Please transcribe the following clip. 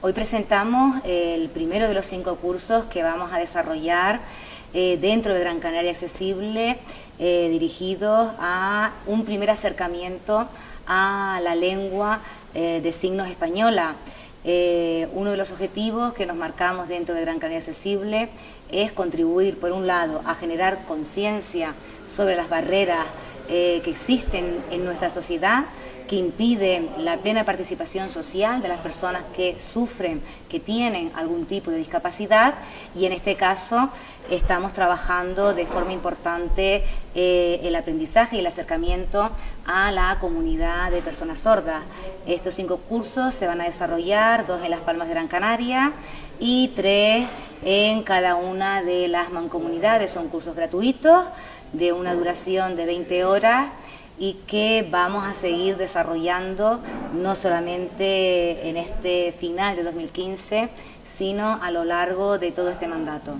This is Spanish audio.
Hoy presentamos el primero de los cinco cursos que vamos a desarrollar eh, dentro de Gran Canaria Accesible, eh, dirigidos a un primer acercamiento a la lengua eh, de signos española. uno de los objetivos que nos marcamos dentro de Gran Canaria Accesible es contribuir, por un lado, a generar conciencia sobre las barreras que existen en nuestra sociedad, que impide la plena participación social de las personas que sufren, que tienen algún tipo de discapacidad y en este caso estamos trabajando de forma importante eh, el aprendizaje y el acercamiento a la comunidad de personas sordas. Estos cinco cursos se van a desarrollar, dos en Las Palmas de Gran Canaria y tres en cada una de las mancomunidades. Son cursos gratuitos de una duración de 20 horas y que vamos a seguir desarrollando no solamente en este final de 2015, sino a lo largo de todo este mandato.